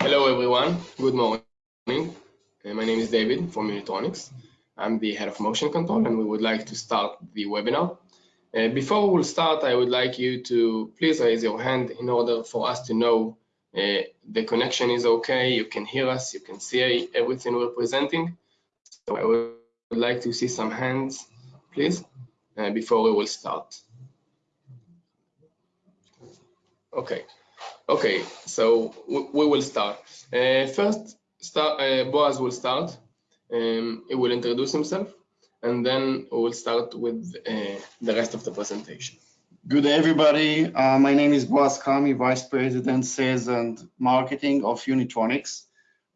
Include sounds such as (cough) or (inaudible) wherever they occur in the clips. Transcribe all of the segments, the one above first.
Hello, everyone. Good morning. Uh, my name is David from Unitronics. I'm the head of motion control, and we would like to start the webinar. Uh, before we start, I would like you to please raise your hand in order for us to know uh, the connection is okay, you can hear us, you can see everything we're presenting. So I would like to see some hands, please, uh, before we will start. Okay, okay, so we will start. Uh, first, start, uh, Boaz will start. Um, he will introduce himself, and then we will start with uh, the rest of the presentation. Good everybody. Uh, my name is Boaz Kami, Vice President, Sales and Marketing of Unitronics.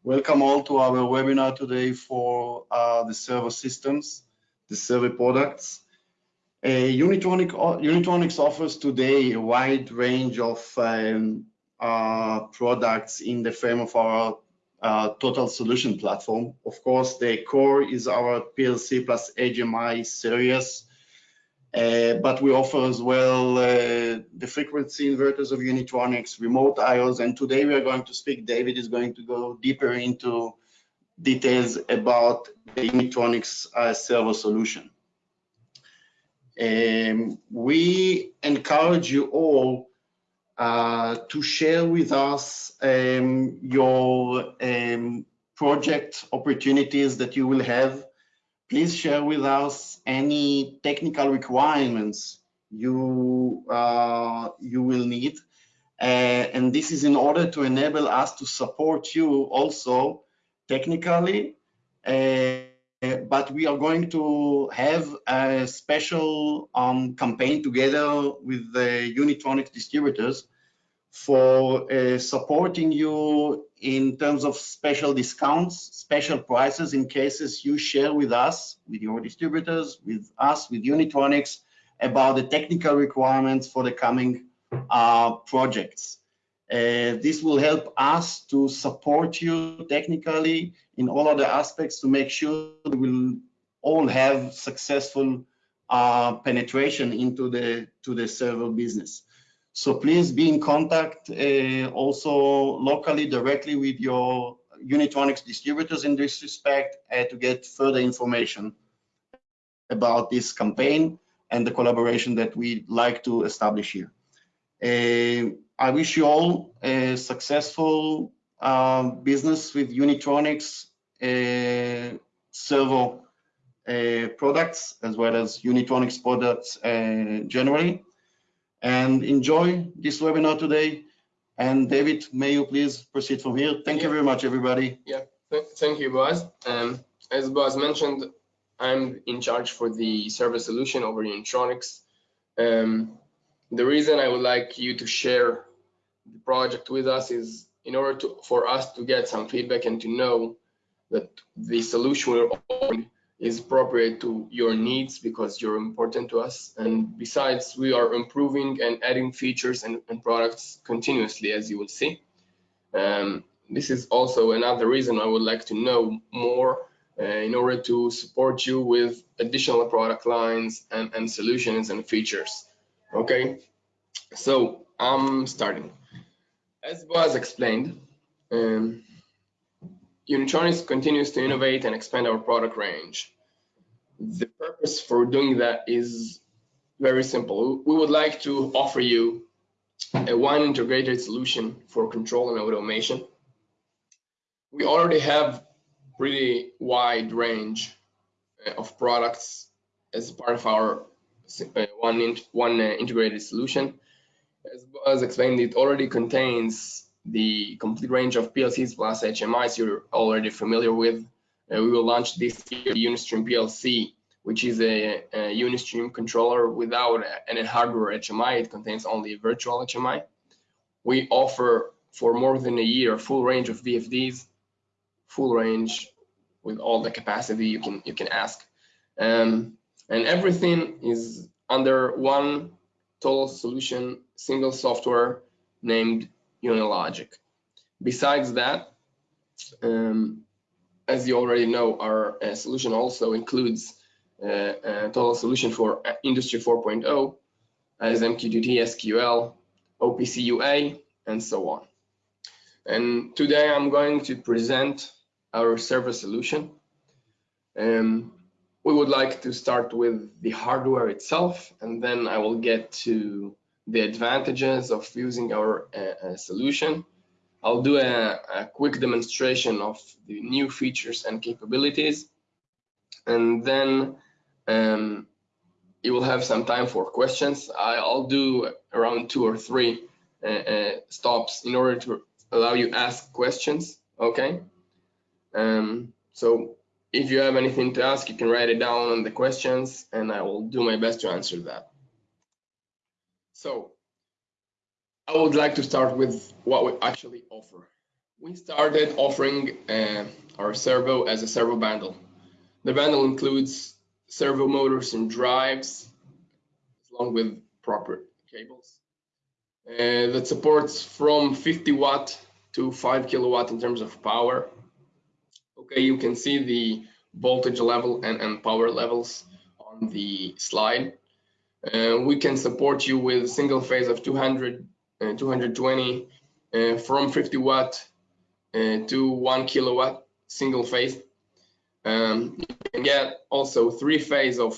Welcome all to our webinar today for uh, the servo systems, the servo products. Uh, Unitronic, Unitronics offers today a wide range of um, products in the frame of our uh, total solution platform. Of course, the core is our PLC plus HMI series uh, but we offer as well uh, the frequency inverters of Unitronics, remote IOs, and today we are going to speak, David is going to go deeper into details about the Unitronics uh, servo solution. Um, we encourage you all uh, to share with us um, your um, project opportunities that you will have. Please share with us any technical requirements you uh, you will need. Uh, and this is in order to enable us to support you also technically. Uh, but we are going to have a special um, campaign together with the Unitronics distributors for uh, supporting you in terms of special discounts, special prices in cases you share with us, with your distributors, with us, with Unitronics, about the technical requirements for the coming uh, projects. Uh, this will help us to support you technically in all other aspects to make sure we will all have successful uh, penetration into the to the servo business. So please be in contact uh, also locally directly with your Unitronics distributors in this respect uh, to get further information about this campaign and the collaboration that we like to establish here. I wish you all a successful uh, business with Unitronics uh, servo uh, products as well as Unitronics products uh, generally and enjoy this webinar today. And David, may you please proceed from here. Thank yeah. you very much, everybody. Yeah, thank you, Boaz. Um, as Boaz mentioned, I'm in charge for the servo solution over Unitronics. Um, the reason I would like you to share the project with us is in order to, for us to get some feedback and to know that the solution we're offering is appropriate to your needs because you're important to us. And besides, we are improving and adding features and, and products continuously, as you will see. Um, this is also another reason I would like to know more uh, in order to support you with additional product lines and, and solutions and features. Okay, so I'm starting. As was explained, um, Unitronics continues to innovate and expand our product range. The purpose for doing that is very simple. We would like to offer you a one integrated solution for control and automation. We already have pretty wide range uh, of products as part of our uh, one, one uh, integrated solution. As explained, it already contains the complete range of PLCs plus HMIs you're already familiar with. Uh, we will launch this year the Unistream PLC, which is a, a Unistream controller without any hardware HMI. It contains only a virtual HMI. We offer for more than a year full range of VFDs, full range with all the capacity you can you can ask, um, and everything is under one total solution, single software named Unilogic. Besides that, um, as you already know, our uh, solution also includes uh, a total solution for uh, Industry 4.0 as MQTT, SQL, OPC UA, and so on. And today I'm going to present our servo solution. Um, we would like to start with the hardware itself, and then I will get to the advantages of using our uh, uh, solution. I'll do a, a, quick demonstration of the new features and capabilities, and then um, you will have some time for questions. I'll do around two or three uh, uh, stops in order to allow you ask questions, okay? Um, so if you have anything to ask, you can write it down on the questions and I will do my best to answer that. So I would like to start with what we actually offer. We started offering uh, our servo as a servo bundle. The bundle includes servo motors and drives, along with proper cables. Uh, that supports from 50 watt to 5 kilowatt in terms of power. Okay, you can see the voltage level and, and power levels on the slide. Uh, we can support you with single phase of 200, uh, 220 uh, from 50 watt uh, to 1 kilowatt single phase. Um, you can get also three phase of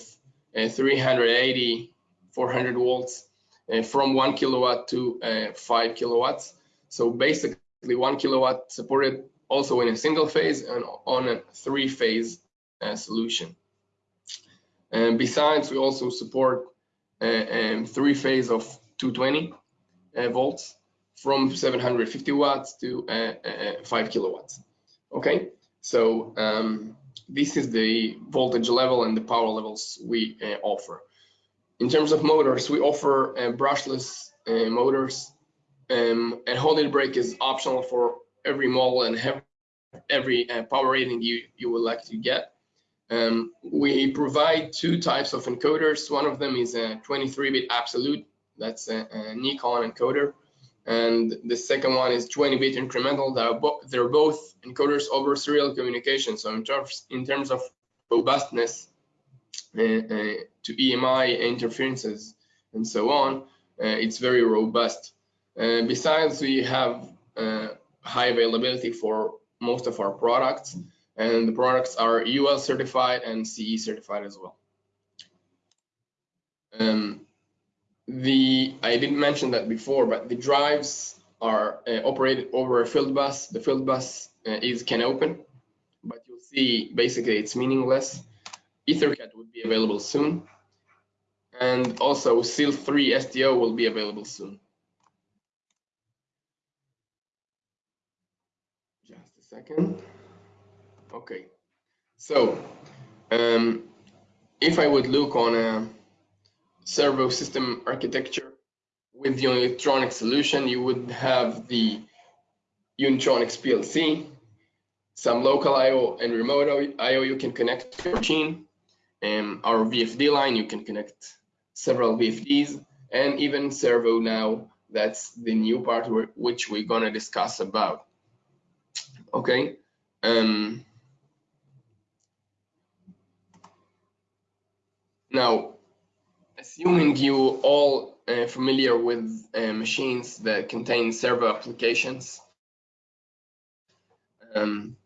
uh, 380, 400 volts uh, from 1 kilowatt to 5 kilowatts. So basically, one kilowatt supported also in a single phase and on a three phase uh, solution. And besides, we also support uh, um, three phase of 220 uh, volts from 750 watts to uh, uh, 5 kilowatts. Okay, so um, this is the voltage level and the power levels we offer. In terms of motors, we offer brushless motors um, and holding brake is optional for every model and have every uh, power rating you, you would like to get. Um, we provide two types of encoders. One of them is a 23-bit absolute, that's a, a, Nikon encoder. And the second one is 20-bit incremental. They're, bo they're, both encoders over serial communication. So in terms, in terms of robustness uh, uh, to EMI interferences and so on, uh, it's very robust. Uh, besides, we have uh, high availability for most of our products, and the products are UL certified and CE certified as well. Um, the I didn't mention that before, but the drives are uh, operated over a field bus. The field bus uh, is CANopen, but you'll see basically it's meaningless. Ethercat would be available soon, and also SIL3 STO will be available soon. Second. Okay, so um, if I would look on a servo system architecture with the electronic solution, you would have the Unitronics PLC, some local I.O. and remote I.O. you can connect to your machine, and our VFD line, you can connect several VFDs, and even servo now, that's the new part which we're gonna discuss about okay um, now assuming you all uh, familiar with uh, machines that contain servo applications um,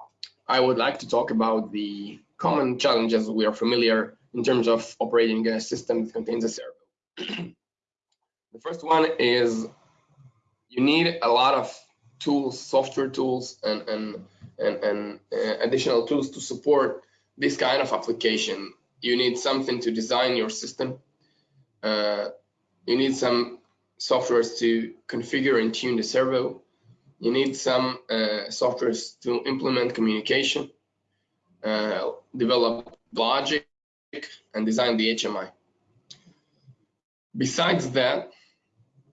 I would like to talk about the common challenges we are familiar in terms of operating a system that contains a servo. (clears throat) the first one is you need a lot of tools, software tools, and and and, and uh, additional tools to support this kind of application. You need something to design your system. Uh, you need some softwares to configure and tune the servo. You need some uh, softwares to implement communication, uh, develop logic, and design the HMI. Besides that,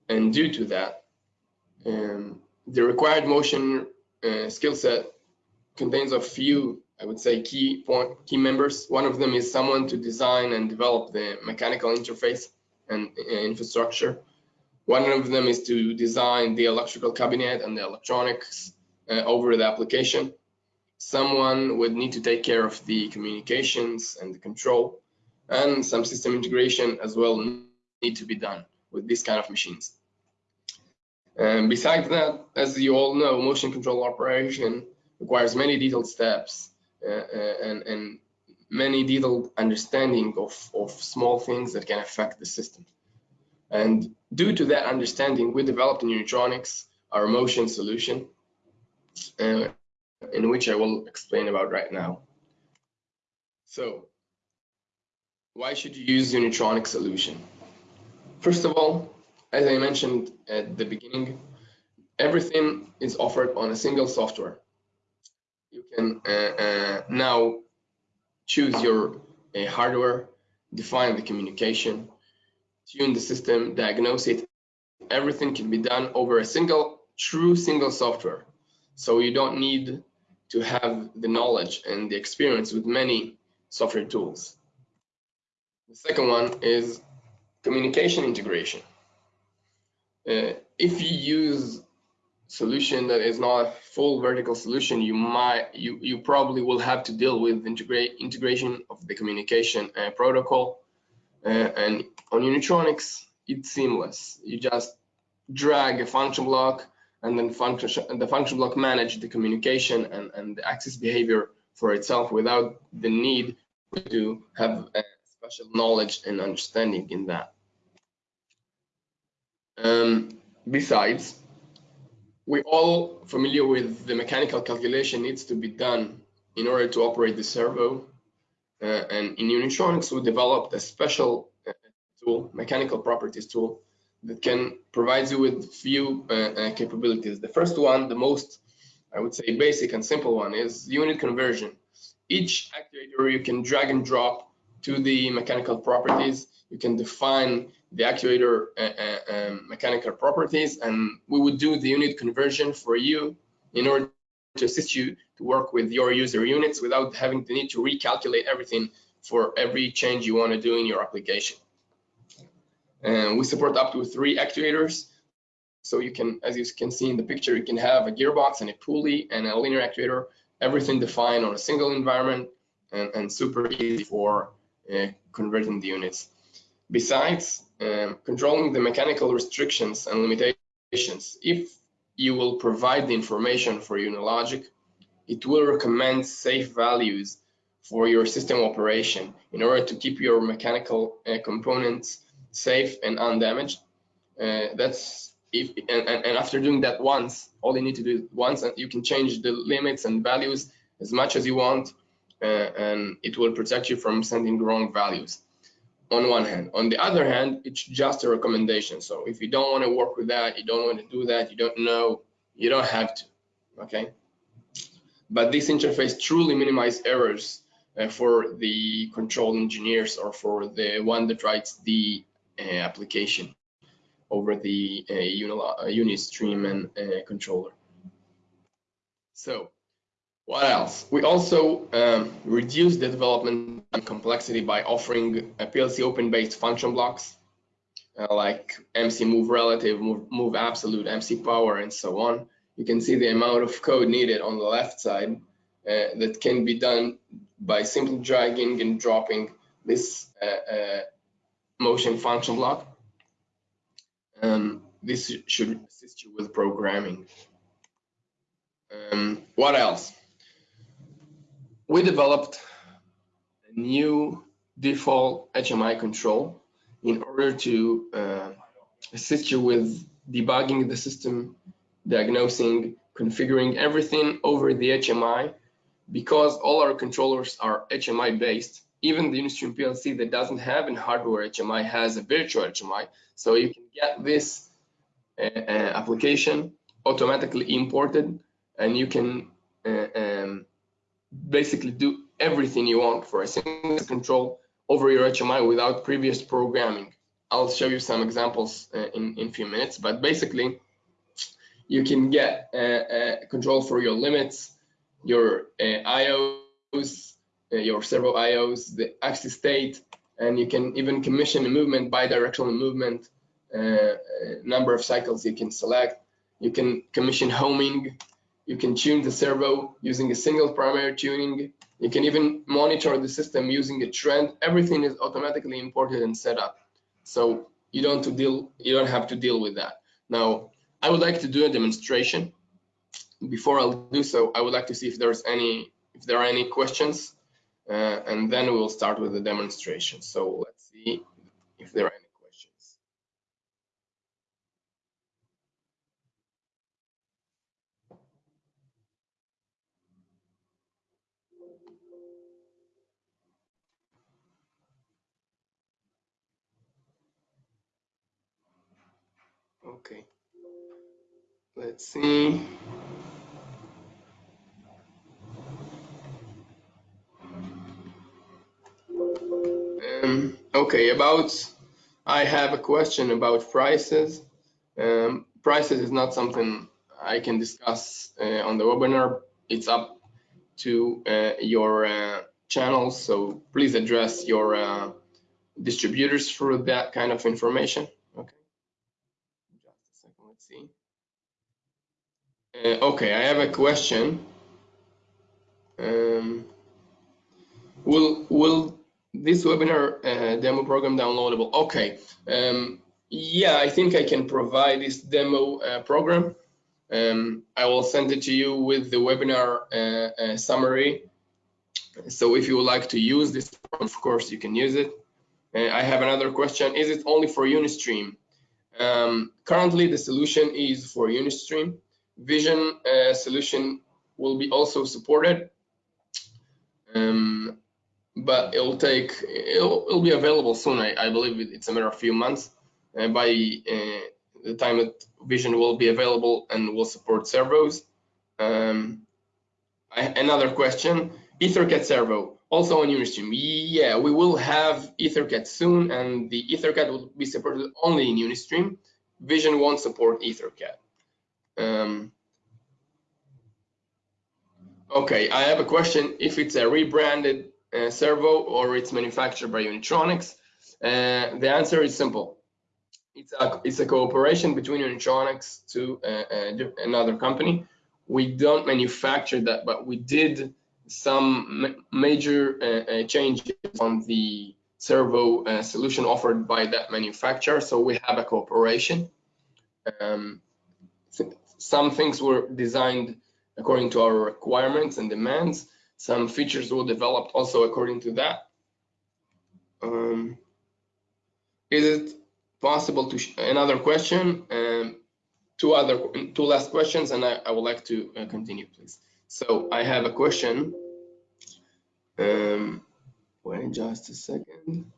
and due to that, um, the required motion uh, skill set contains a few, I would say, key point, key members. One of them is someone to design and develop the mechanical interface and uh, infrastructure. One of them is to design the electrical cabinet and the electronics uh, over the application. Someone would need to take care of the communications and the control, and some system integration as well need to be done with these kind of machines. And besides that, as you all know, motion control operation requires many detailed steps uh, uh, and, and many detailed understanding of, of small things that can affect the system. And due to that understanding, we developed in Unitronics our motion solution, uh, in which I will explain about right now. So, why should you use Unitronics solution? First of all, as I mentioned at the beginning, everything is offered on a single software. You can uh, uh, now choose your uh, hardware, define the communication, tune the system, diagnose it. Everything can be done over a single, true single software. So you don't need to have the knowledge and the experience with many software tools. The second one is communication integration. Uh, if you use solution that is not a full vertical solution, you might you you probably will have to deal with integrate integration of the communication uh, protocol. Uh, and on Unitronics, it's seamless. You just drag a function block, and then function the function block manage the communication and and the access behavior for itself without the need to have a special knowledge and understanding in that. Um, besides, we're all familiar with the mechanical calculation needs to be done in order to operate the servo. Uh, and in Unitronics, we developed a special uh, tool, mechanical properties tool, that can provide you with few uh, uh, capabilities. The first one, the most, I would say, basic and simple one is unit conversion. Each actuator you can drag and drop to the mechanical properties. You can define the actuator uh, uh, um, mechanical properties and we would do the unit conversion for you in order to assist you to work with your user units without having the need to recalculate everything for every change you want to do in your application. And we support up to three actuators. So you can, as you can see in the picture, you can have a gearbox and a pulley and a linear actuator, everything defined on a single environment and, and super easy for uh, converting the units. Besides, um, controlling the mechanical restrictions and limitations, if you will provide the information for Unilogic, it will recommend safe values for your system operation in order to keep your mechanical uh, components safe and undamaged. Uh, that's if and, and, after doing that once, all you need to do once, and you can change the limits and values as much as you want, uh, and it will protect you from sending wrong values on one hand. On the other hand, it's just a recommendation. So if you don't want to work with that, you don't want to do that, you don't know, you don't have to, okay? But this interface truly minimizes errors uh, for the control engineers or for the one that writes the uh, application over the uh, Unistream and uh, controller. So what else? We also um, reduce the development complexity by offering a PLC open-based function blocks uh, like MC move relative, move, move absolute, MC power, and so on. You can see the amount of code needed on the left side uh, that can be done by simply dragging and dropping this uh, uh motion function block. Um, this should assist you with programming. Um, what else? We developed a new default HMI control in order to uh, assist you with debugging the system, diagnosing, configuring everything over the HMI because all our controllers are HMI based. Even the Unistream PLC that doesn't have a hardware HMI has a virtual HMI. So you can get this uh, uh, application automatically imported and you can uh, um, basically do everything you want for a single control over your HMI without previous programming. I'll show you some examples uh, in in a few minutes, but basically you can get uh, control for your limits, your uh, IOs, uh, your servo IOs, the axis state, and you can even commission a movement, bidirectional movement, uh, number of cycles you can select. You can commission homing, you can tune the servo using a single primary tuning. You can even monitor the system using a trend. Everything is automatically imported and set up. So you don't to deal you don't have to deal with that. Now, I would like to do a demonstration. Before I'll do so, I would like to see if there's any if there are any questions, uh, and then we'll start with the demonstration. So let's see Let's see. Um, okay, about, I have a question about prices. Um, prices is not something I can discuss uh, on the webinar. It's up to uh, your uh, channels, so please address your uh, distributors for that kind of information. Okay. Just a second, let's see. Uh, okay, I have a question. Um, will will this webinar uh, demo program downloadable? Okay. Um, yeah, I think I can provide this demo uh, program. Um, I will send it to you with the webinar uh, uh summary. So if you would like to use this, of course, you can use it. Uh, I have another question. Is it only for Unistream? Um, currently, the solution is for Unistream. Vision uh, solution will be also supported, um, but it'll take it'll, it'll, be available soon. I, I, believe it's a matter of few months. Uh, by uh, the time that Vision will be available and will support servos. Um, I, another question: EtherCAT servo also on Unistream. Yeah, we will have EtherCAT soon, and the EtherCAT will be supported only in Unistream. Vision won't support EtherCAT. Um, okay, I have a question. If it's a rebranded uh, servo or it's manufactured by Unitronics, uh, the answer is simple. It's a, it's a cooperation between Unitronics to uh, uh another company. We don't manufacture that, but we did some major uh, uh, changes on the servo solution offered by that manufacturer. So we have a cooperation. Um, some things were designed according to our requirements and demands. Some features were developed also according to that. Um, is it possible to, another question, um, two other, two last questions, and I, I would like to uh, continue, please. So I have a question. Um, wait just a second.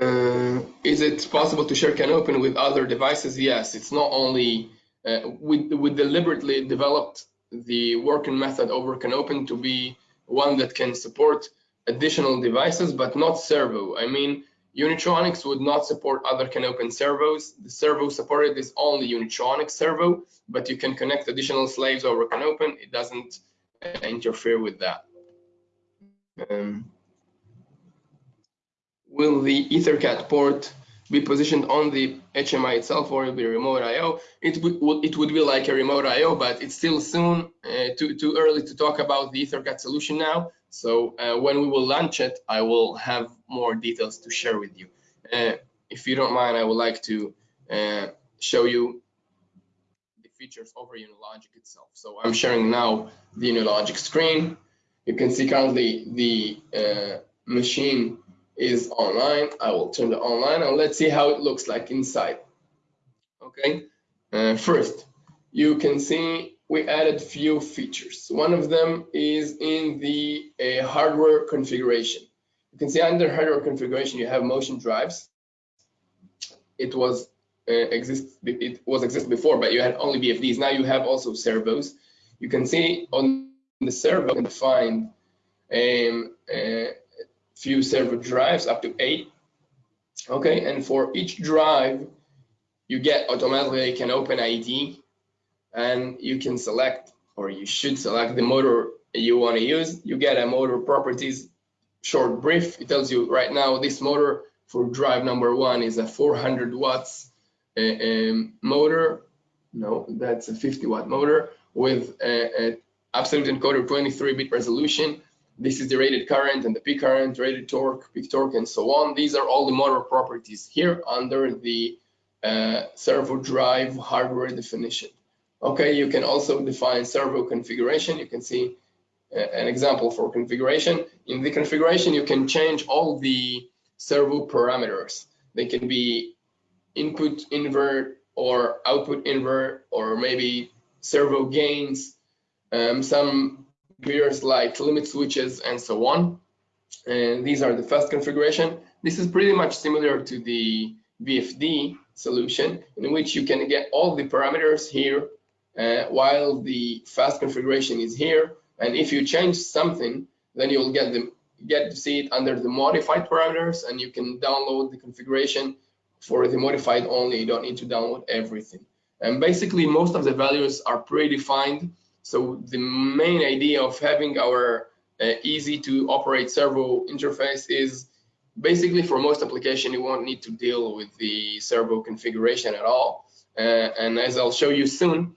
Uh, is it possible to share CANopen with other devices? Yes, it's not only, uh, we, we deliberately developed the working method over CANopen to be one that can support additional devices, but not servo. I mean, Unitronics would not support other CANopen servos. The servo supported is only Unitronics servo, but you can connect additional slaves over CANopen. It doesn't uh, interfere with that. Um, will the EtherCAT port be positioned on the HMI itself or will be remote I/O? It would it would be like a remote I/O, but it's still soon uh, too too early to talk about the EtherCAT solution now. So uh, when we will launch it, I will have more details to share with you. Uh, if you don't mind, I would like to uh, show you the features over Unilogic itself. So I'm sharing now the Unilogic screen. You can see currently the uh, machine is online. I will turn it online and let's see how it looks like inside. Okay, uh, first, you can see we added few features. One of them is in the uh, hardware configuration. You can see under hardware configuration, you have motion drives. It was uh, exist it was exist before, but you had only VFDs. Now you have also servos. You can see on the servo, you can find um, uh, few servo drives up to eight. Okay, and for each drive, you get automatically an open ID and you can select or you should select the motor you want to use. You get a motor properties short brief. It tells you right now this motor for drive number one is a 400 watts uh, um, motor. No, that's a 50 watt motor with a, a absolute encoder 23 bit resolution this is the rated current and the peak current, rated torque, peak torque, and so on. These are all the motor properties here under the uh, servo drive hardware definition. Okay, you can also define servo configuration. You can see uh, an example for configuration. In the configuration, you can change all the servo parameters. They can be input invert or output invert or maybe servo gains, um, some gears like limit switches and so on. And these are the fast configuration. This is pretty much similar to the VFD solution in which you can get all the parameters here uh, while the fast configuration is here. And if you change something, then you'll get the get to see it under the modified parameters and you can download the configuration for the modified only. You don't need to download everything. And basically most of the values are predefined. So the main idea of having our uh, easy to operate servo interface is basically for most application, you won't need to deal with the servo configuration at all. Uh, and as I'll show you soon,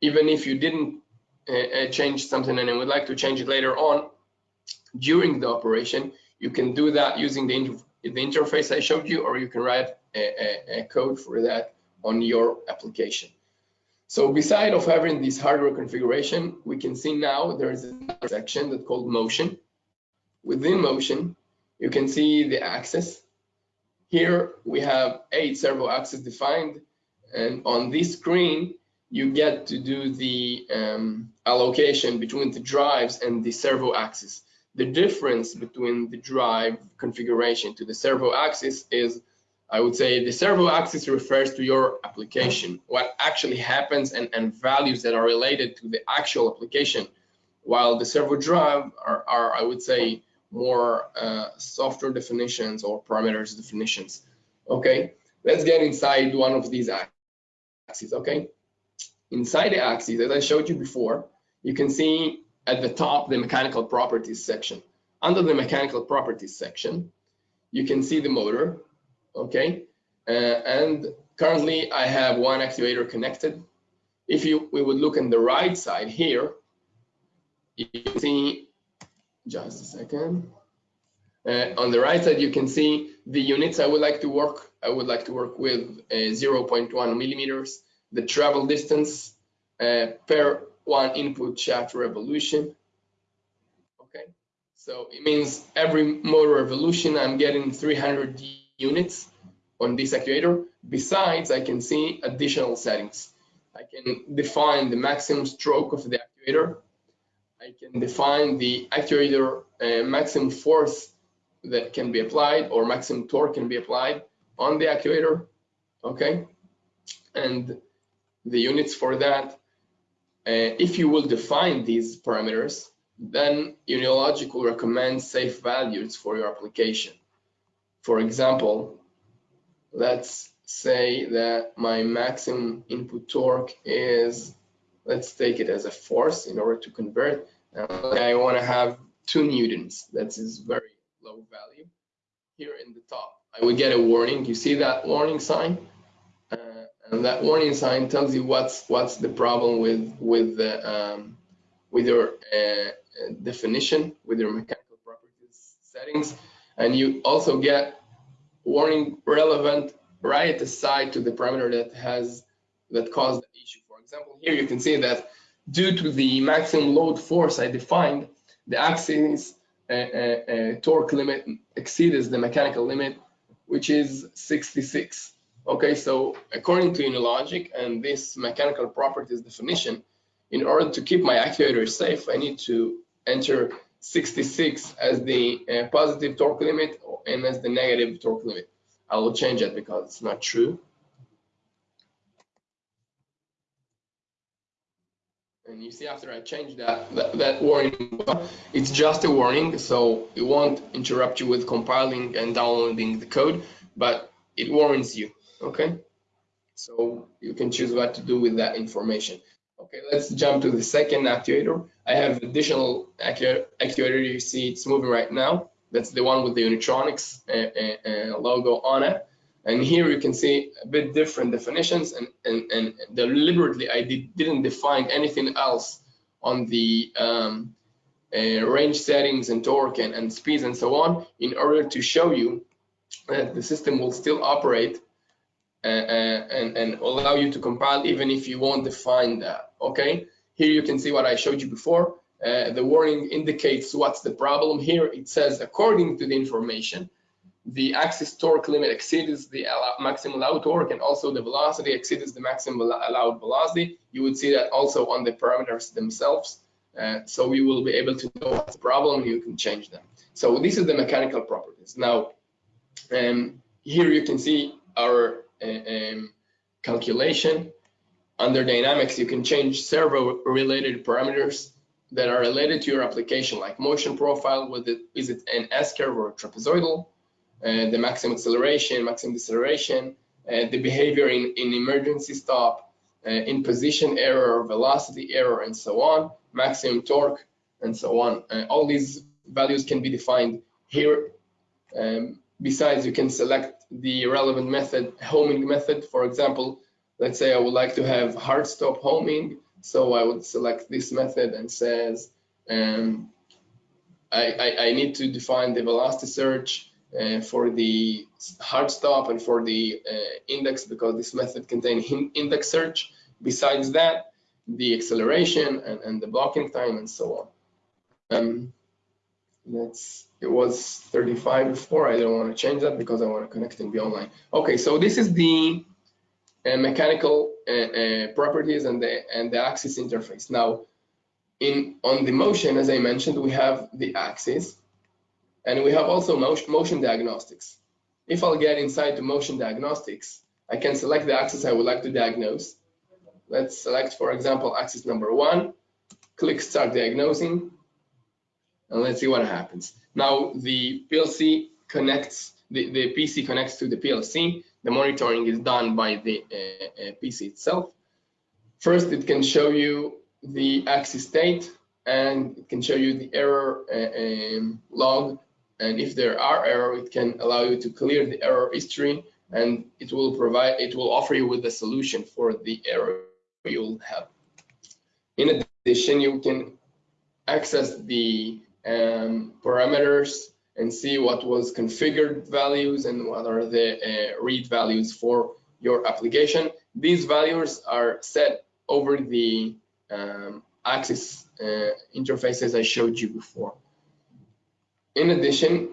even if you didn't uh, uh change something and would like to change it later on, during the operation, you can do that using the, the interface I showed you, or you can write a, a, a code for that on your application. So beside of having this hardware configuration, we can see now there is a section that's called motion. Within motion, you can see the axis. Here we have eight servo axes defined, and on this screen, you get to do the um, allocation between the drives and the servo axis. The difference between the drive configuration to the servo axis is, I would say the servo axis refers to your application, what actually happens and, and values that are related to the actual application, while the servo drive are, are I would say, more uh, software definitions or parameters definitions. Okay, let's get inside one of these axes, okay? Inside the axis, as I showed you before, you can see at the top the mechanical properties section. Under the mechanical properties section, you can see the motor, okay? Uh, and currently I have one actuator connected. If you we would look on the right side here, you can see, just a second. Uh, on the right side, you can see the units I would like to work. I would like to work with uh, 0.1 millimeters, the travel distance uh, per one input shaft revolution. Okay, so it means every motor revolution I'm getting 300 units on this actuator. Besides, I can see additional settings. I can define the maximum stroke of the actuator. I can define the actuator uh, maximum force that can be applied or maximum torque can be applied on the actuator. Okay, and the units for that uh, if you will define these parameters, then Unilogic will recommend safe values for your application. For example, let's say that my maximum input torque is, let's take it as a force in order to convert. Uh, I want to have two newtons. That is very low value. Here in the top, I will get a warning. You see that warning sign? and that warning sign tells you what's what's the problem with with the um, with your uh, definition with your mechanical properties settings and you also get warning relevant right aside to the parameter that has that caused the issue. For example here you can see that due to the maximum load force i defined the axis uh, uh, uh torque limit exceeds the mechanical limit which is 66 Okay, so according to Unilogic and this mechanical properties definition, in order to keep my actuator safe, I need to enter 66 as the uh, positive torque limit and as the negative torque limit. I will change that because it's not true. And you see after I change that, that, that warning, it's just a warning, so it won't interrupt you with compiling and downloading the code, but it warns you okay so you can choose what to do with that information okay let's jump to the second actuator. I have additional actuator you see it's moving right now. That's the one with the unitronics uh, uh, logo on it. And here you can see a bit different definitions and and, and deliberately i did, didn't define anything else on the um, uh, range settings and torque and, and speeds and so on in order to show you that the system will still operate uh, uh, and, and allow you to compile even if you won't define that, okay? Here you can see what I showed you before. Uh, the warning indicates what's the problem. Here it says, according to the information, the axis torque limit exceeds the maximum allowed torque and also the velocity exceeds the maximum allowed velocity. You would see that also on the parameters themselves. Uh, so you will be able to know what's the problem, you can change them. So this is the mechanical properties. Now, um, here you can see our uh, um, calculation. Under dynamics, you can change servo related parameters that are related to your application, like motion profile, with it, is it an S-curve or trapezoidal, uh, the maximum acceleration, maximum deceleration, uh, the behavior in, in emergency stop, uh, in position error, velocity error, and so on, maximum torque, and so on. Uh, all these values can be defined here. Um, besides, you can select the relevant method, homing method. For example, let's say I would like to have hard stop homing. So I would select this method and says, um, I, I, I, need to define the velocity search uh, for the hard stop and for the uh, index because this method contains index search. Besides that, the acceleration and, and the blocking time and so on. Um, let's, it was 35 before, I don't want to change that because I want to connect and be online. Okay, so this is the mechanical uh, uh, properties and the, and the axis interface. Now, in on the motion, as I mentioned, we have the axis and we have also motion diagnostics. If I'll get inside the motion diagnostics, I can select the axis I would like to diagnose. Let's select, for example, axis number one, click start diagnosing, and let's see what happens. Now the PLC connects, the, the PC connects to the PLC. The monitoring is done by the uh, uh PC itself. First, it can show you the axis state and it can show you the error uh, um, log and if there are error, it can allow you to clear the error history and it will provide, it will offer you with a solution for the error you'll have. In addition, you can access the um, parameters and see what was configured values and what are the uh, read values for your application. These values are set over the um, axis uh, interfaces I showed you before. In addition,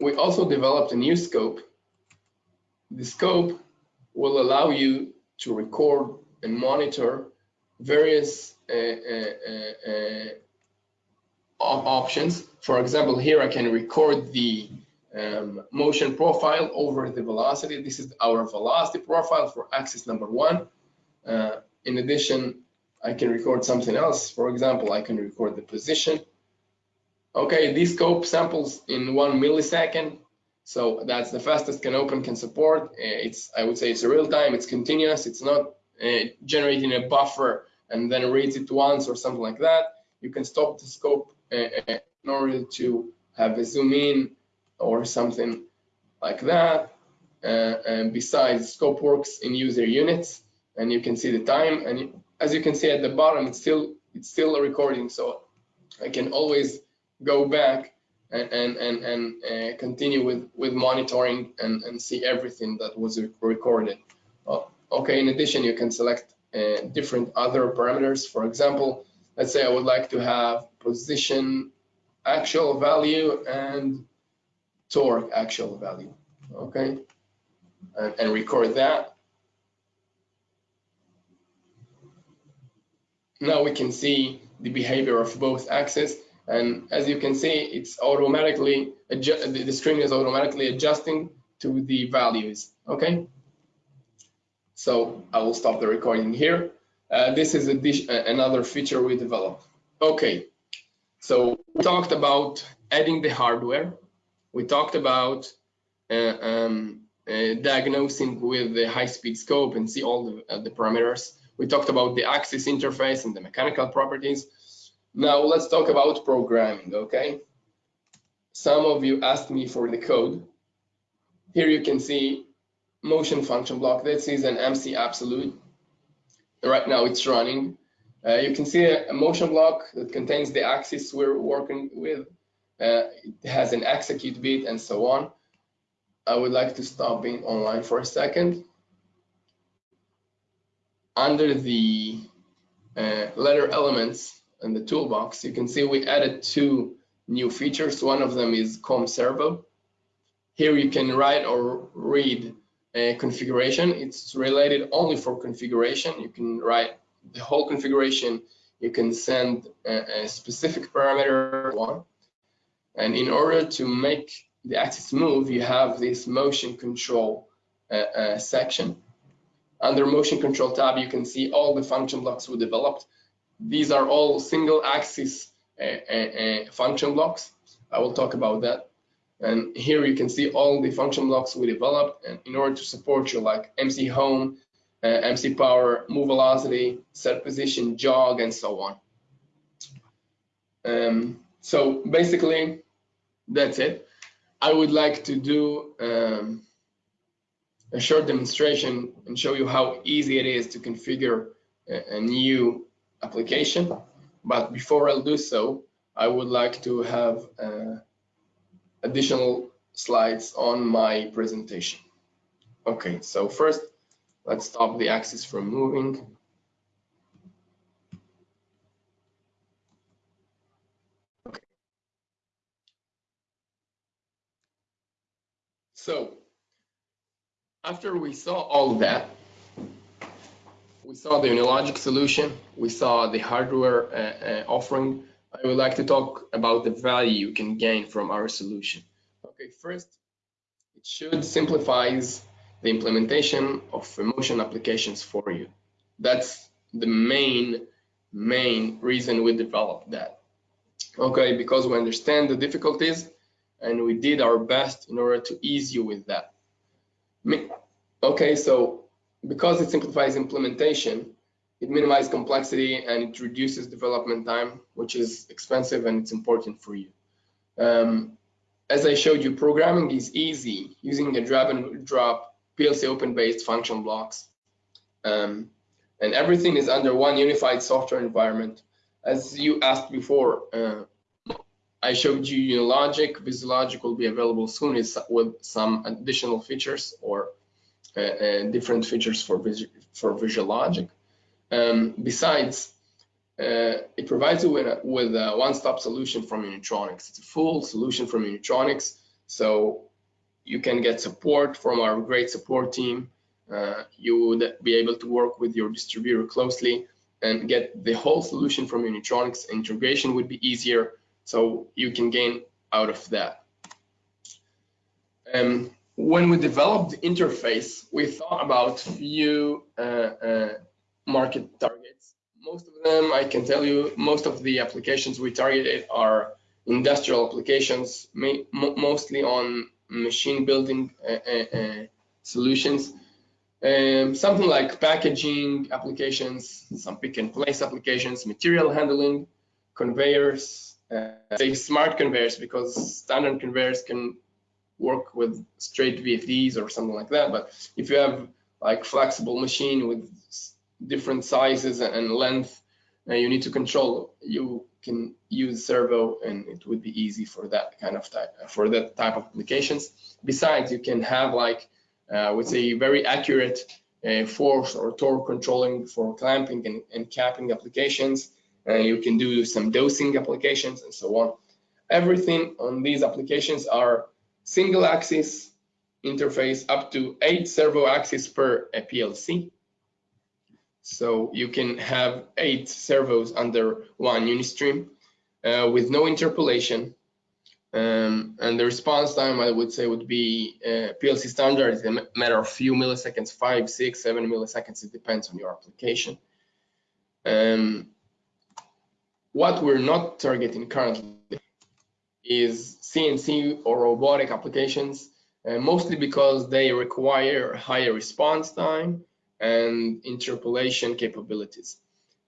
we also developed a new scope. The scope will allow you to record and monitor various uh, uh, options. For example, here I can record the um, motion profile over the velocity. This is our velocity profile for axis number one. Uh, in addition, I can record something else. For example, I can record the position Okay, this scope samples in one millisecond. So that's the fastest CANopen can support. Uh, it's, I would say it's real time, it's continuous, it's not uh, generating a buffer and then reads it once or something like that. You can stop the scope in order to have a zoom in or something like that. Uh, and besides, scope works in user units and you can see the time. And as you can see at the bottom, it's still it's still a recording. So I can always go back and and and, and uh, continue with with monitoring and and see everything that was recorded uh, okay in addition you can select uh, different other parameters for example let's say i would like to have position actual value and torque actual value okay and, and record that now we can see the behavior of both axes and as you can see, it's automatically, the string is automatically adjusting to the values, okay? So I will stop the recording here. Uh, this is another feature we developed. Okay, so we talked about adding the hardware. We talked about uh, um, uh, diagnosing with the high-speed scope and see all the, uh, the parameters. We talked about the axis interface and the mechanical properties. Now let's talk about programming, okay? Some of you asked me for the code. Here you can see motion function block. This is an MC absolute. Right now it's running. Uh, you can see a, motion block that contains the axis we're working with. Uh, it has an execute bit and so on. I would like to stop being online for a second. Under the uh, ladder elements in the toolbox, you can see we added two new features. One of them is COM servo. Here you can write or read configuration. It's related only for configuration. You can write the whole configuration. You can send a, a specific parameter one. And in order to make the axis move, you have this motion control uh, uh, section. Under motion control tab, you can see all the function blocks we developed. These are all single axis uh, uh, uh function blocks. I will talk about that. And here you can see all the function blocks we developed and in order to support you like MC home, uh, MC power, move velocity, set position, jog, and so on. Um, so basically, that's it. I would like to do um, a short demonstration and show you how easy it is to configure a, a new application. But before I'll do so, I would like to have uh, additional slides on my presentation. Okay, so first, let's stop the axis from moving. Okay. So, after we saw all that, we saw the Unilogic solution, we saw the hardware uh, uh, offering, I would like to talk about the value you can gain from our solution. Okay, first, it should simplifies the implementation of emotion applications for you. That's the main, main reason we developed that. Okay, because we understand the difficulties and we did our best in order to ease you with that. Okay, so because it simplifies implementation, it minimizes complexity and it reduces development time, which is expensive and it's important for you. Um, as I showed you, programming is easy using a drag and drop PLC open-based function blocks. Um, and everything is under one unified software environment. As you asked before, uh, I showed you Unilogic. VisiLogic will be available soon with some additional features or uh, uh, different features for, for VisiLogic. Um, besides, uh, it provides you with a, with a one-stop solution from Unitronics. It's a full solution from Unitronics, so you can get support from our great support team. Uh, you would be able to work with your distributor closely and get the whole solution from Unitronics. Integration would be easier, so you can gain out of that. Um, when we developed the interface, we thought about few uh, uh, market targets. Most of them, I can tell you, most of the applications we targeted are industrial applications, mostly on machine building uh, uh, uh, solutions. Um, something like packaging applications, some pick and place applications, material handling, conveyors, uh, say smart conveyors because standard conveyors can work with straight VFDs or something like that. But if you have like flexible machine with different sizes and length uh, you need to control, you can use servo and it would be easy for that kind of type, for that type of applications. Besides, you can have like, uh, would say very accurate uh, force or torque controlling for clamping and, and capping applications. Uh, you can do some dosing applications and so on. Everything on these applications are single axis interface up to eight servo axis per PLC. So you can have eight servos under one Unistream uh, with no interpolation. Um, and the response time, I would say, would be uh, PLC standard. It's a matter of few milliseconds, five, six, seven milliseconds. It depends on your application. Um, what we're not targeting currently is CNC or robotic applications, uh, mostly because they require higher response time and interpolation capabilities.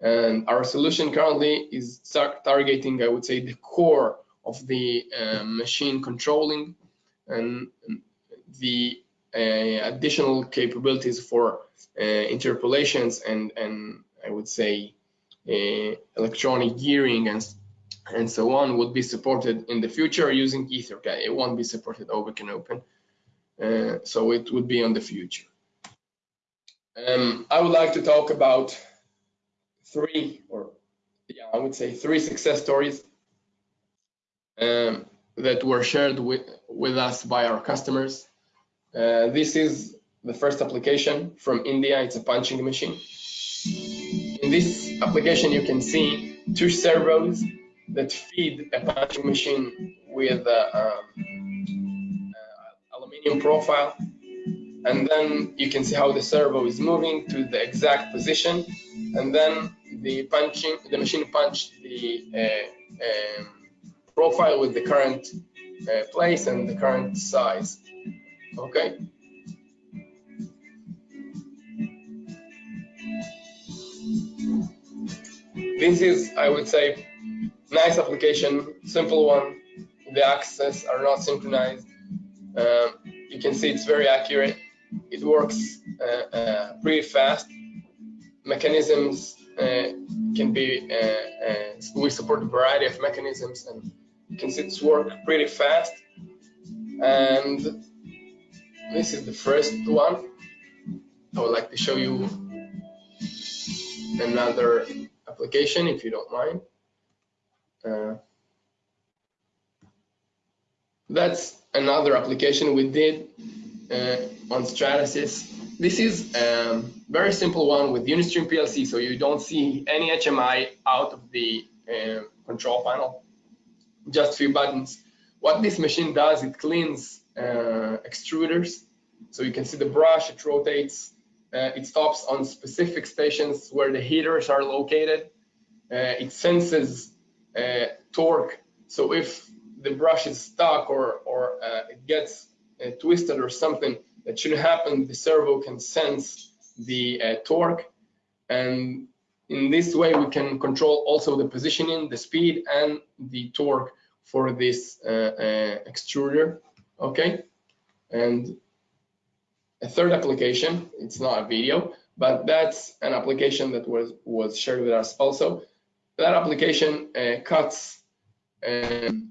And our solution currently is targeting, I would say, the core of the uh, machine controlling and the uh, additional capabilities for uh, interpolations and, and I would say uh, electronic gearing and and so on would be supported in the future using EtherCAT. It won't be supported over CANopen. Uh, so it would be on the future. Um, I would like to talk about three, or yeah, I would say three success stories um, that were shared with, with us by our customers. Uh, this is the first application from India. It's a punching machine. In this application, you can see two servos that feed a punching machine with uh, um, uh, aluminium profile. And then you can see how the servo is moving to the exact position. And then the punching, the machine punched the uh, um, profile with the current uh, place and the current size. Okay. This is, I would say, nice application, simple one. The axes are not synchronized. Um, you can see it's very accurate. It works uh, uh, pretty fast. Mechanisms uh, can be, we support a variety of mechanisms and can work pretty fast. And this is the first one. I would like to show you another application if you don't mind. Uh, that's another application we did on Stratasys. This is a um, very simple one with Unistream PLC, so you don't see any HMI out of the uh, control panel, just few buttons. What this machine does, it cleans uh, extruders. So you can see the brush, it rotates, uh, it stops on specific stations where the heaters are located. Uh, it senses uh, torque. So if the brush is stuck or, or uh, it gets uh, twisted or something that shouldn't happen, the servo can sense the uh, torque. And in this way, we can control also the positioning, the speed, and the torque for this uh, extruder. Okay. And a third application, it's not a video, but that's an application that was, was shared with us also. That application uh, cuts um,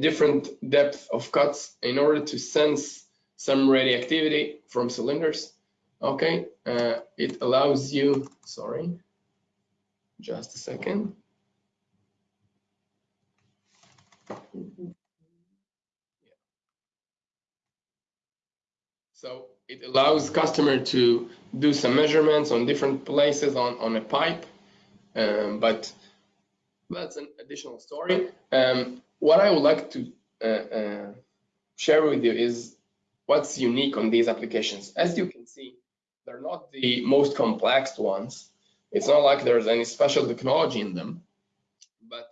different depth of cuts in order to sense some radioactivity from cylinders. Okay, uh, it allows you, sorry, just a second. So it allows customer to do some measurements on different places on, on a pipe, um, but that's an additional story. Um, what I would like to uh, uh, share with you is what's unique on these applications. As you can see, they're not the most complex ones. It's not like there's any special technology in them, but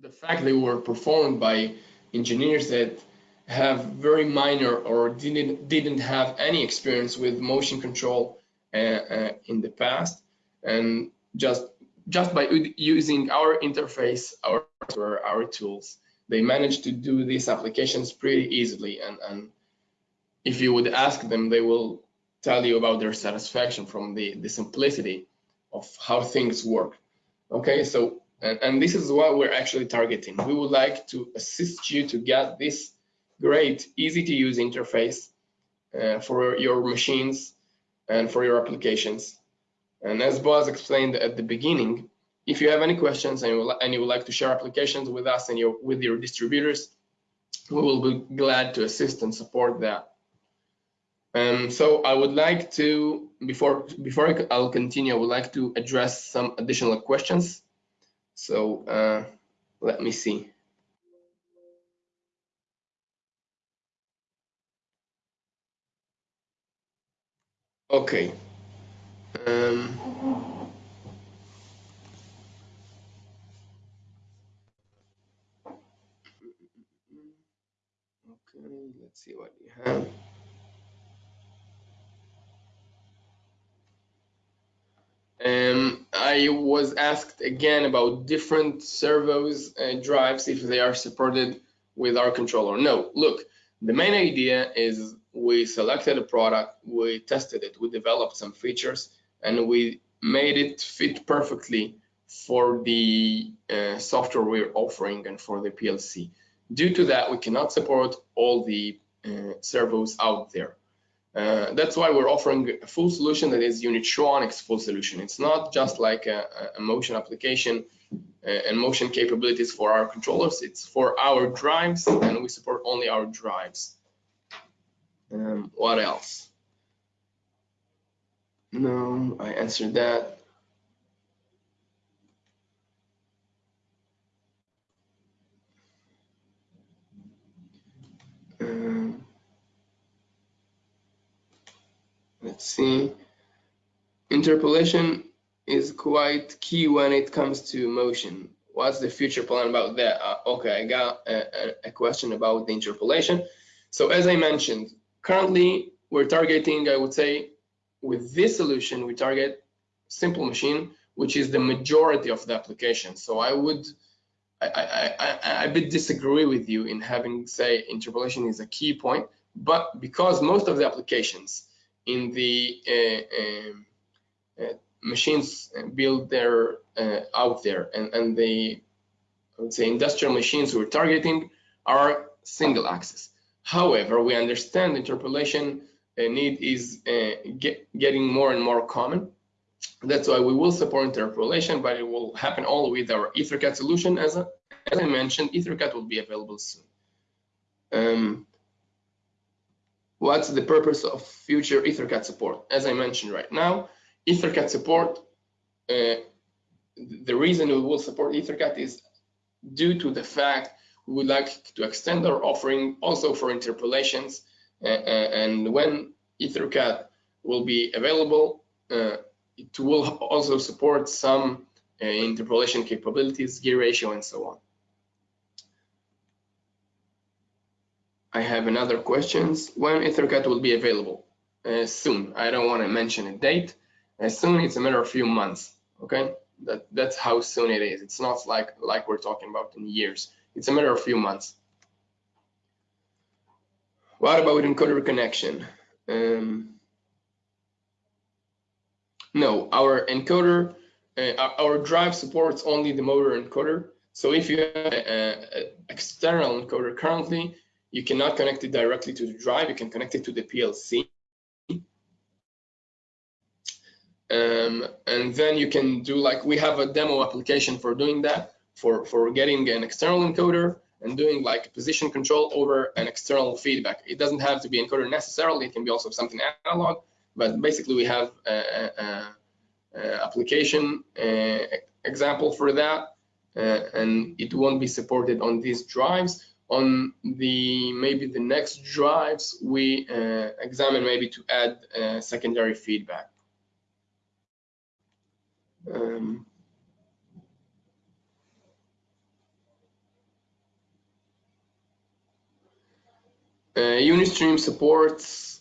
the fact they were performed by engineers that have very minor or didn't didn't have any experience with motion control uh, uh, in the past and just just by using our interface our our tools. They manage to do these applications pretty easily and and if you would ask them they will tell you about their satisfaction from the the simplicity of how things work. Okay so and, and this is what we're actually targeting. We would like to assist you to get this great, easy to use interface uh, for your machines and for your applications. And as Boaz explained at the beginning, if you have any questions and you, and you would like to share applications with us and your, with your distributors, we will be glad to assist and support that. Um, so I would like to, before before I'll continue, I would like to address some additional questions. So uh, let me see. Okay. Um, okay, let's see what you have. Um, I was asked again about different servos drives if they are supported with our controller. No, look, the main idea is we selected a product, we tested it, we developed some features, and we made it fit perfectly for the uh, software we're offering and for the PLC. Due to that, we cannot support all the servos out there. Uh, that's why we're offering a full solution that is Unitronics full solution. It's not just like a, a motion application uh, and motion capabilities for our controllers. It's for our drives and we support only our drives. Um, what else? No, I answered that. Um, let's see. Interpolation is quite key when it comes to motion. What's the future plan about that? Uh, okay, I got a, a, question about the interpolation. So as I mentioned, currently we're targeting, I would say, with this solution, we target simple machine, which is the majority of the application. So I would, I, I, I, I bit disagree with you in having say interpolation is a key point, but because most of the applications in the uh, um, uh, machines built there uh, out there and, and the I would say industrial machines we're targeting are single axis. However, we understand interpolation uh, need is get, getting more and more common. That's why we will support interpolation, but it will happen all with our EtherCAT solution. As, a, as I mentioned, EtherCAT will be available soon. Um, what's the purpose of future EtherCAT support? As I mentioned right now, EtherCAT support, uh, the reason we will support EtherCAT is due to the fact we would like to extend our offering also for interpolations. Uh, uh and when EtherCAT will be available, uh, it will also support some uh, interpolation capabilities, gear ratio, and so on. I have another questions. When EtherCAT will be available? Uh, soon. I don't want to mention a date. As soon it's a matter of few months. Okay, that that's how soon it is. It's not like like we're talking about in years. It's a matter of few months. What about encoder connection? Um, no, our encoder, uh, our drive supports only the motor encoder. So if you have an external encoder currently, you cannot connect it directly to the drive. You can connect it to the PLC. Um, and then you can do like we have a demo application for doing that for for getting an external encoder and doing like position control over an external feedback it doesn't have to be encoder necessarily it can be also something analog but basically we have a, a, a application uh, example for that uh, and it won't be supported on these drives on the maybe the next drives we uh, examine maybe to add uh, secondary feedback um, uh, Unistream supports,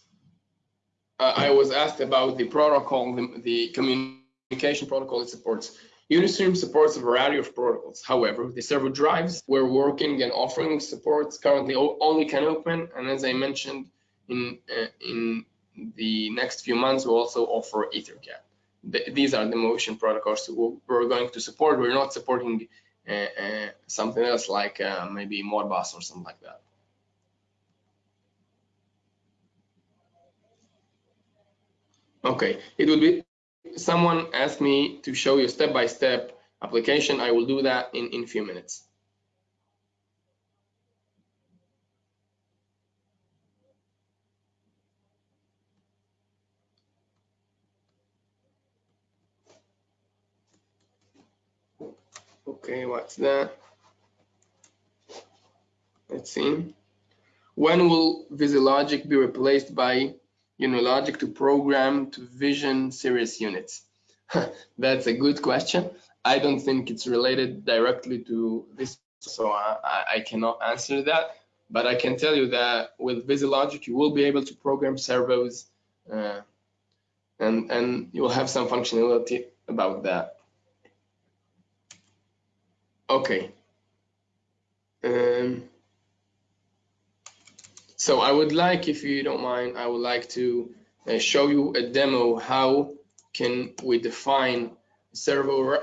uh, I was asked about the protocol, the, the, communication protocol it supports. Unistream supports a variety of protocols. However, the servo drives we're working and offering supports currently only CANopen, and as I mentioned, in uh, in the next few months, we'll also offer EtherCAT the, these are the motion protocols we're going to support. We're not supporting uh, uh, something else like uh, maybe Modbus or something like that. Okay, it would be, someone asked me to show you step-by-step -step application. I will do that in, in a few minutes. Okay, what's that? Let's see. When will VisiLogic be replaced by Unilogic to program to vision series units? (laughs) That's a good question. I don't think it's related directly to this, so I, I cannot answer that. But I can tell you that with VisiLogic, you will be able to program servos uh, and, and you will have some functionality about that. Okay. Um, so I would like, if you don't mind, I would like to uh, show you a demo how can we define servo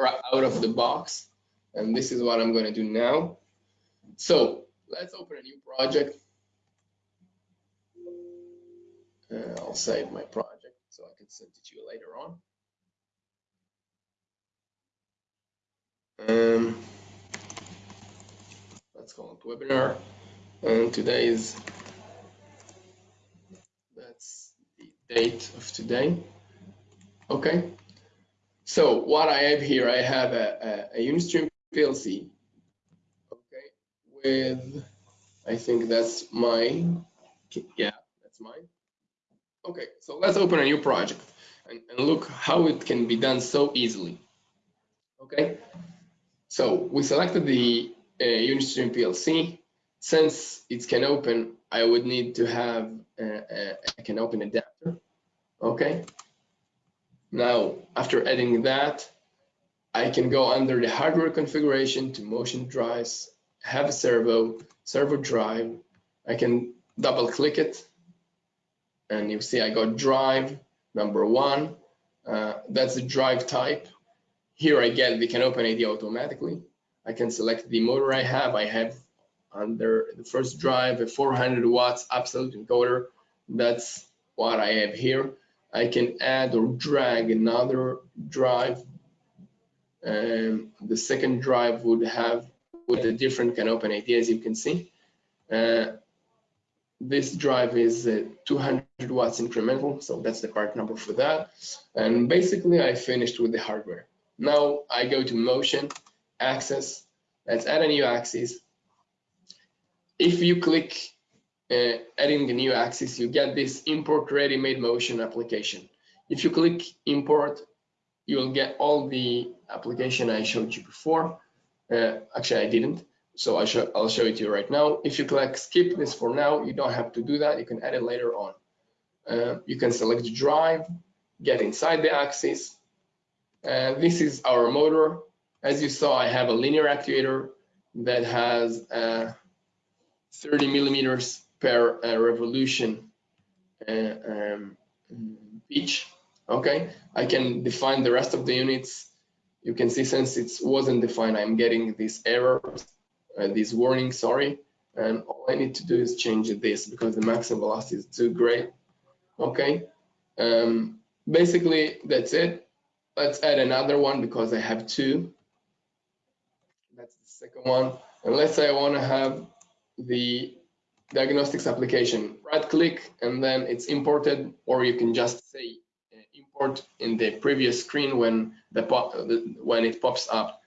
out of the box. And this is what I'm going to do now. So let's open a new project. Uh, I'll save my project so I can send it to you later on. Um, let's call it webinar. And today is, that's the date of today. Okay. So what I have here, I have a, a, a Unistream PLC, okay, with, I think that's mine. Yeah, that's mine. Okay, so let's open a new project and, and look how it can be done so easily. Okay, so we selected the uh, Unistream PLC. Since it CANopen, I would need to have a, a CANopen adapter. Okay, now, after adding that, I can go under the hardware configuration to motion drives, have a servo, servo drive. I can double click it and you see I got drive number one. Uh, that's the drive type. Here I get the CANopen ID automatically. I can select the motor I have. I have under the first drive a 400 watts absolute encoder. That's what I have here. I can add or drag another drive. Um, the second drive would have with a different CANopen ID as you can see. Uh, this drive is uh, 200 watts incremental, so that's the part number for that. And basically I finished with the hardware. Now I go to motion, axis, let's add a new axis. If you click uh, adding a new axis, you get this import ready-made motion application. If you click import, you will get all the application I showed you before. Uh, actually, I didn't. So I show, I'll show it to you right now. If you click skip this for now, you don't have to do that. You can add it later on. Uh, you can select the drive, get inside the axis. Uh, this is our motor. As you saw, I have a linear actuator that has uh, 30 millimeters per uh, revolution uh, um, pitch. Okay, I can define the rest of the units. You can see since it wasn't defined, I'm getting this error, uh, this warning, sorry. And all I need to do is change this because the maximum velocity is too great. Okay, um, basically that's it. Let's add another one because I have two. That's the second one. And let's say I want to have the diagnostics application. Right click and then it's imported or you can just say uh, import in the previous screen when the pop when it pops up.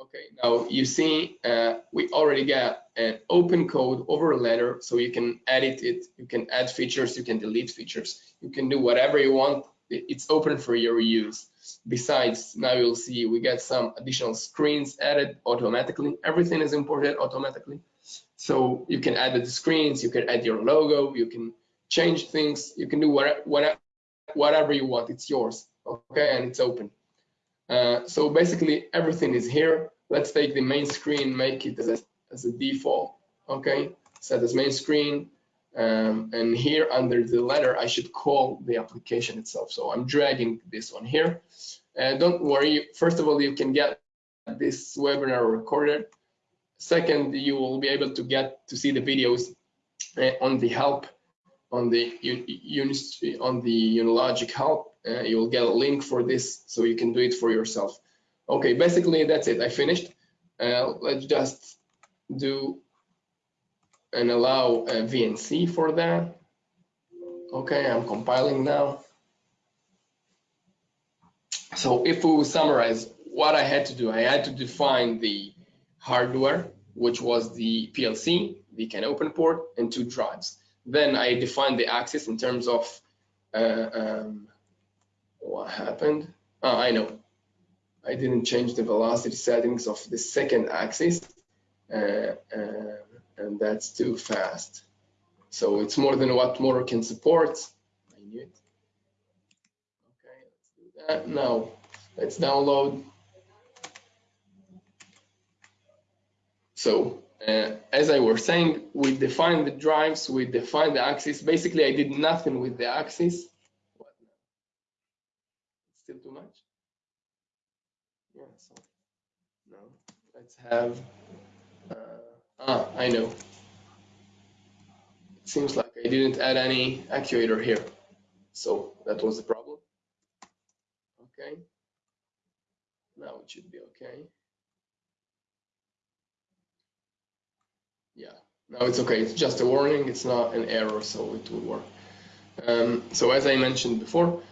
Okay, now you see uh, we already got an open code over a ladder so you can edit it, you can add features, you can delete features, you can do whatever you want. It's open for your use. Besides, now you'll see we get some additional screens added automatically. Everything is imported automatically. So you can add the screens, you can add your logo, you can change things, you can do whatever, whatever you want, it's yours, okay, and it's open. Uh, so basically everything is here. Let's take the main screen, make it as a, as a default, okay, set as main screen. Um, and here under the ladder, I should call the application itself. So I'm dragging this one here. And don't worry, first of all, you can get this webinar recorded Second, you will be able to get to see the videos uh, on the help on the on the Unilogic help. Uh, you will get a link for this so you can do it for yourself. Okay, basically that's it. I finished. Uh, let's just do and allow a VNC for that. Okay, I'm compiling now. So if we summarize what I had to do, I had to define the hardware, which was the PLC, the CANopen port, and two drives. Then I defined the axis in terms of uh, um, what happened. Oh, I know. I didn't change the velocity settings of the second axis, uh, uh, and that's too fast. So it's more than what motor can support. I knew it. Okay, let's do that. Now, let's download So uh, as I was saying, we defined the drives, we defined the axis. Basically, I did nothing with the axis. still too much? Yeah, so, no, let's have, uh, ah, I know. It seems like I didn't add any actuator here. So that was the problem. Okay. Now it should be okay. Now it's okay. It's just a warning. It's not an error, so it will work. Um, so as I mentioned before,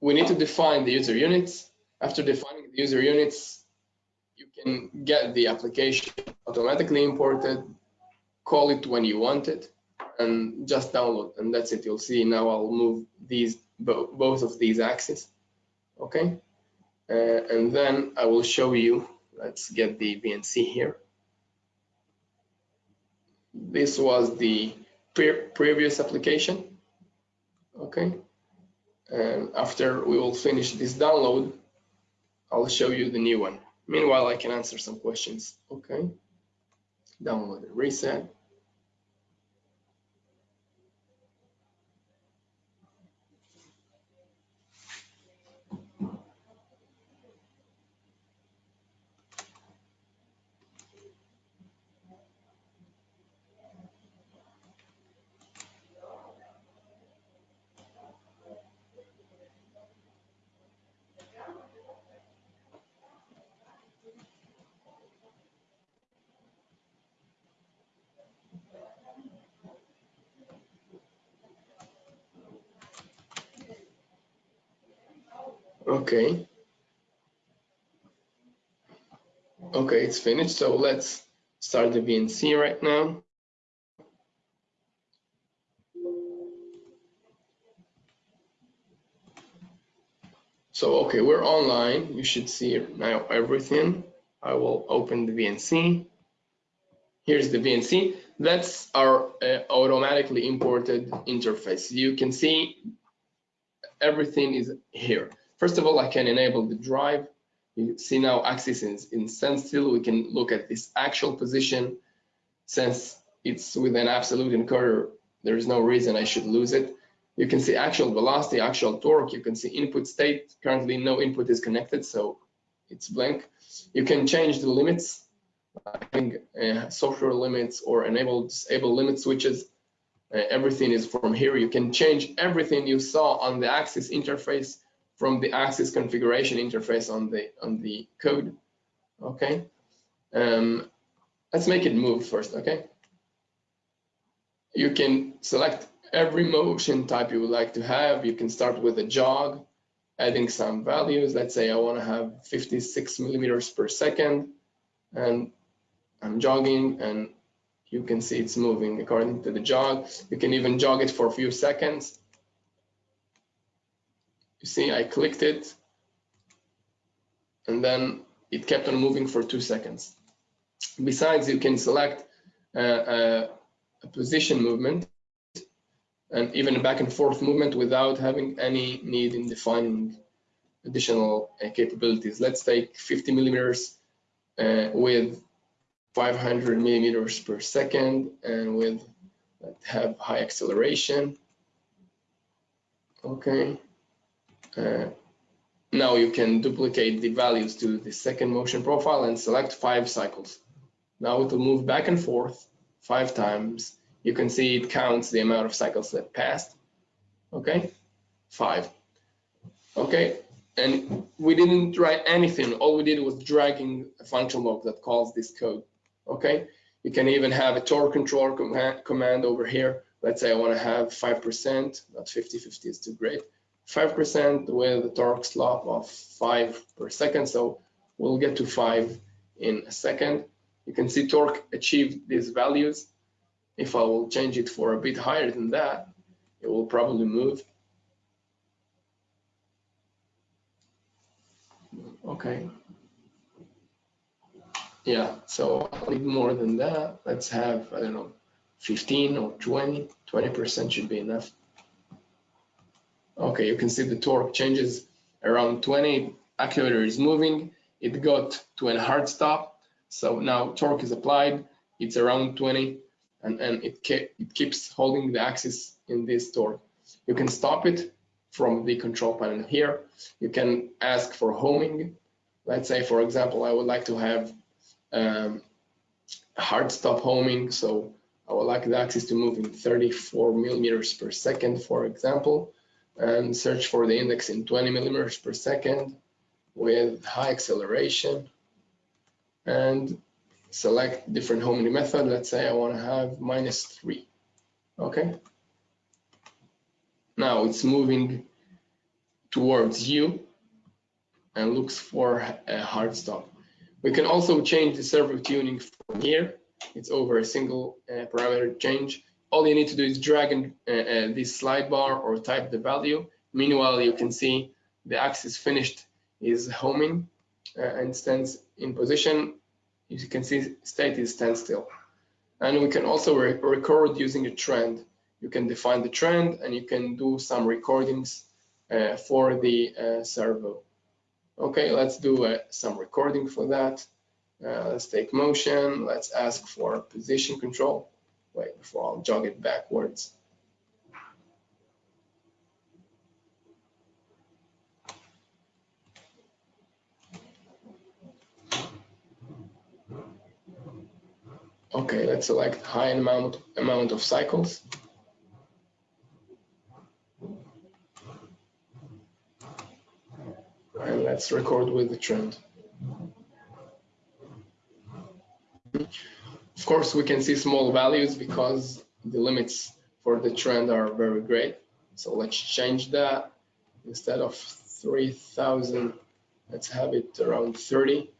we need to define the user units. After defining the user units, you can get the application automatically imported, call it when you want it, and just download, and that's it. You'll see now I'll move these both of these axes, okay? Uh, and then I will show you, let's get the VNC here. This was the pre previous application, okay? And after we will finish this download, I'll show you the new one. Meanwhile, I can answer some questions, okay? Download reset. Okay. Okay, it's finished. So let's start the VNC right now. So, okay, we're online. You should see now everything. I will open the VNC. Here's the VNC. That's our uh, automatically imported interface. You can see everything is here. First of all, I can enable the drive. You see now axis is in standstill. We can look at this actual position. Since it's with an absolute encoder, there is no reason I should lose it. You can see actual velocity, actual torque. You can see input state. Currently, no input is connected, so it's blank. You can change the limits, uh, software limits or enable disable limit switches. Uh, everything is from here. You can change everything you saw on the axis interface from the axis configuration interface on the on the code. Okay, um, let's make it move first. Okay, you can select every motion type you would like to have. You can start with a jog, adding some values. Let's say I want to have 56 millimeters per second, and I'm jogging, and you can see it's moving according to the jog. You can even jog it for a few seconds you see, I clicked it and then it kept on moving for two seconds. Besides, you can select uh, uh, a position movement and even a back and forth movement without having any need in defining additional uh, capabilities. Let's take 50 millimeters uh, with 500 millimeters per second and with have high acceleration. Okay. Uh, now you can duplicate the values to the second motion profile and select five cycles. Now it will move back and forth five times. You can see it counts the amount of cycles that passed. Okay, five. Okay, and we didn't write anything. All we did was dragging a function block that calls this code. Okay, you can even have a torque control command over here. Let's say I want to have 5%, not 50, 50 is too great. 5% with a torque slop of 5 per second. So we'll get to 5 in a second. You can see torque achieved these values. If I will change it for a bit higher than that, it will probably move. Okay. Yeah, so I'll need more than that. Let's have, I don't know, 15 or 20, 20% should be enough. Okay, you can see the torque changes around 20. Actuator is moving. It got to a hard stop. So now torque is applied. It's around 20 and, and it, it keeps holding the axis in this torque. You can stop it from the control panel here. You can ask for homing. Let's say, for example, I would like to have um, hard stop homing. So I would like the axis to move in 34 millimeters per second, for example, and search for the index in 20 millimeters per second with high acceleration and select different homing method. Let's say I want to have minus three. Okay. Now it's moving towards you and looks for a hard stop. We can also change the servo tuning from here. It's over a single uh, parameter change. All you need to do is drag in uh, uh, this slide bar or type the value. Meanwhile, you can see the axis finished is homing uh, and stands in position. You can see state is standstill. And we can also re record using a trend. You can define the trend and you can do some recordings uh, for the uh, servo. Okay, let's do uh, some recording for that. Uh, let's take motion. Let's ask for position control. Wait, before I'll jog it backwards. Okay, let's select high amount, amount of cycles. And let's record with the trend. Of course, we can see small values because the limits for the trend are very great. So let's change that. Instead of 3000, let's have it around 30.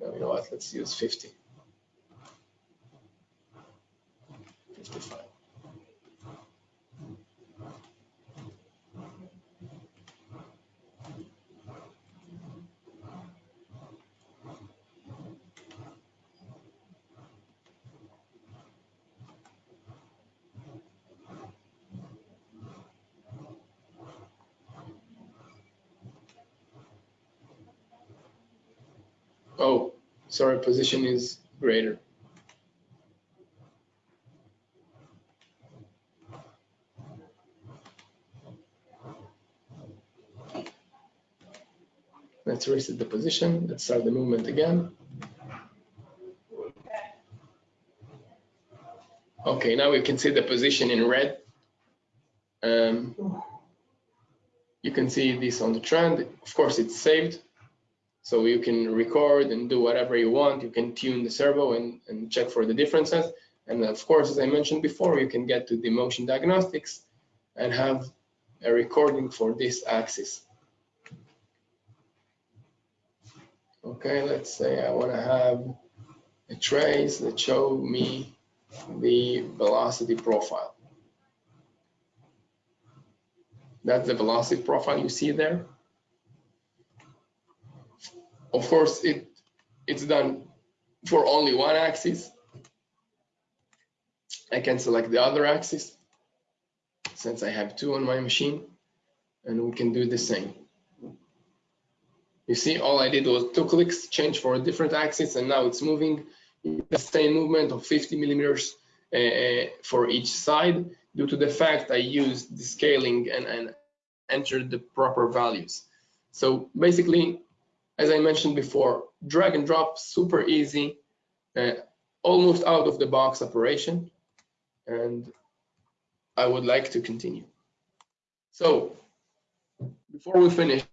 No, you know what, let's use 50. 55. Oh, sorry, position is greater. Let's reset the position. Let's start the movement again. Okay, now we can see the position in red. Um, you can see this on the trend. Of course, it's saved. So you can record and do whatever you want. You can tune the servo and, and check for the differences. And of course, as I mentioned before, you can get to the motion diagnostics and have a recording for this axis. Okay, let's say I want to have a trace that show me the velocity profile. That's the velocity profile you see there. Of course, it it's done for only one axis. I can select the other axis since I have two on my machine and we can do the same. You see, all I did was two clicks, change for a different axis, and now it's moving the same movement of 50 millimeters uh, for each side due to the fact I used the scaling and, and entered the proper values. So basically, as I mentioned before, drag and drop, super easy, uh, almost out of the box operation. And I would like to continue. So before we finish,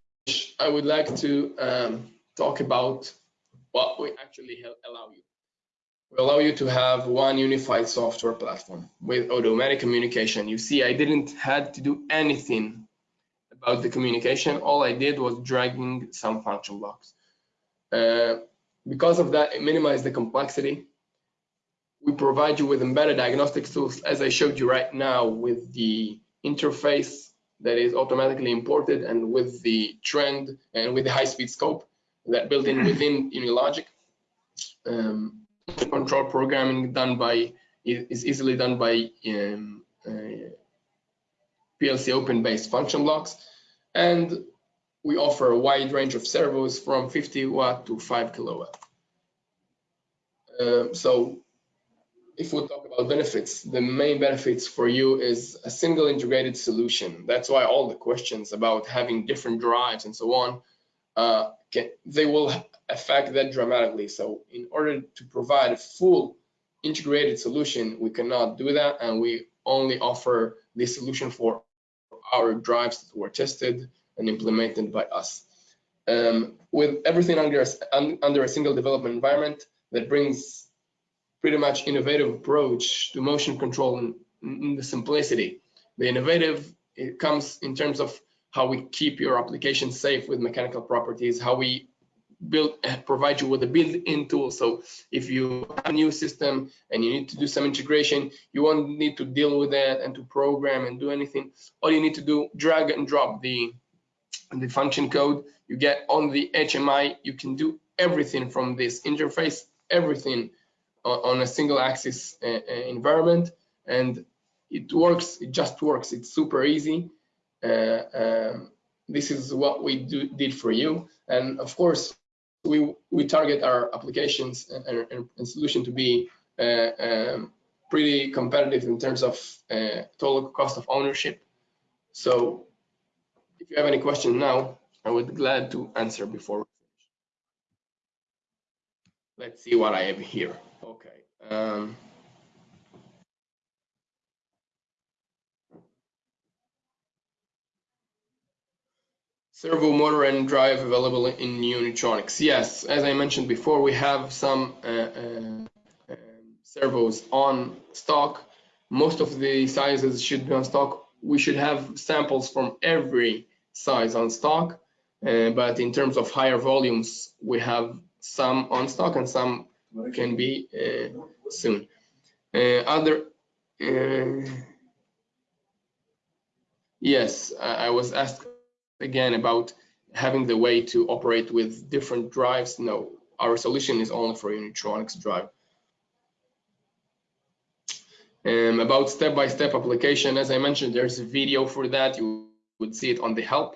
I would like to um, talk about what we actually allow you. We allow you to have one unified software platform with automatic communication. You see, I didn't had to do anything about the communication. All I did was dragging some function blocks. Uh, because of that, it minimized the complexity. We provide you with embedded diagnostics tools, as I showed you right now with the interface that is automatically imported and with the trend and with the high-speed scope that built in within Unilogic. Um, control programming done by is easily done by um, uh, PLC open-based function blocks, and we offer a wide range of servos from 50 watt to 5 kilowatt. Um, so if we talk about benefits, the main benefits for you is a single integrated solution. That's why all the questions about having different drives and so on, uh, can, they will affect that dramatically. So in order to provide a full integrated solution, we cannot do that. And we only offer this solution for our drives that were tested and implemented by us. Um, with everything under a, under a single development environment that brings pretty much innovative approach to motion control and, and the simplicity. The innovative it comes in terms of how we keep your application safe with mechanical properties, how we build provide you with a built-in tool. So if you have a new system and you need to do some integration, you won't need to deal with that and to program and do anything. All you need to do, drag and drop the the function code. You get on the HMI. You can do everything from this interface, everything on, a single axis uh, uh, environment, and it works. It just works. It's super easy. Uh, um, this is what we do, did for you. And of course, we we target our applications and, and, and solution to be uh, um, pretty competitive in terms of uh, total cost of ownership. So if you have any question now, I would be glad to answer before we finish. Let's see what I have here. Okay. Um, servo motor and drive available in Unitronics. Yes, as I mentioned before, we have some uh, uh, uh, servos on stock. Most of the sizes should be on stock. We should have samples from every size on stock, uh, but in terms of higher volumes, we have some on stock and some can be uh, soon. Uh, other yes, I, I was asked again about having the way to operate with different drives. No, our solution is only for Unitronics drive. Um, about step-by-step -step application, as I mentioned, there's a video for that. You would see it on the help.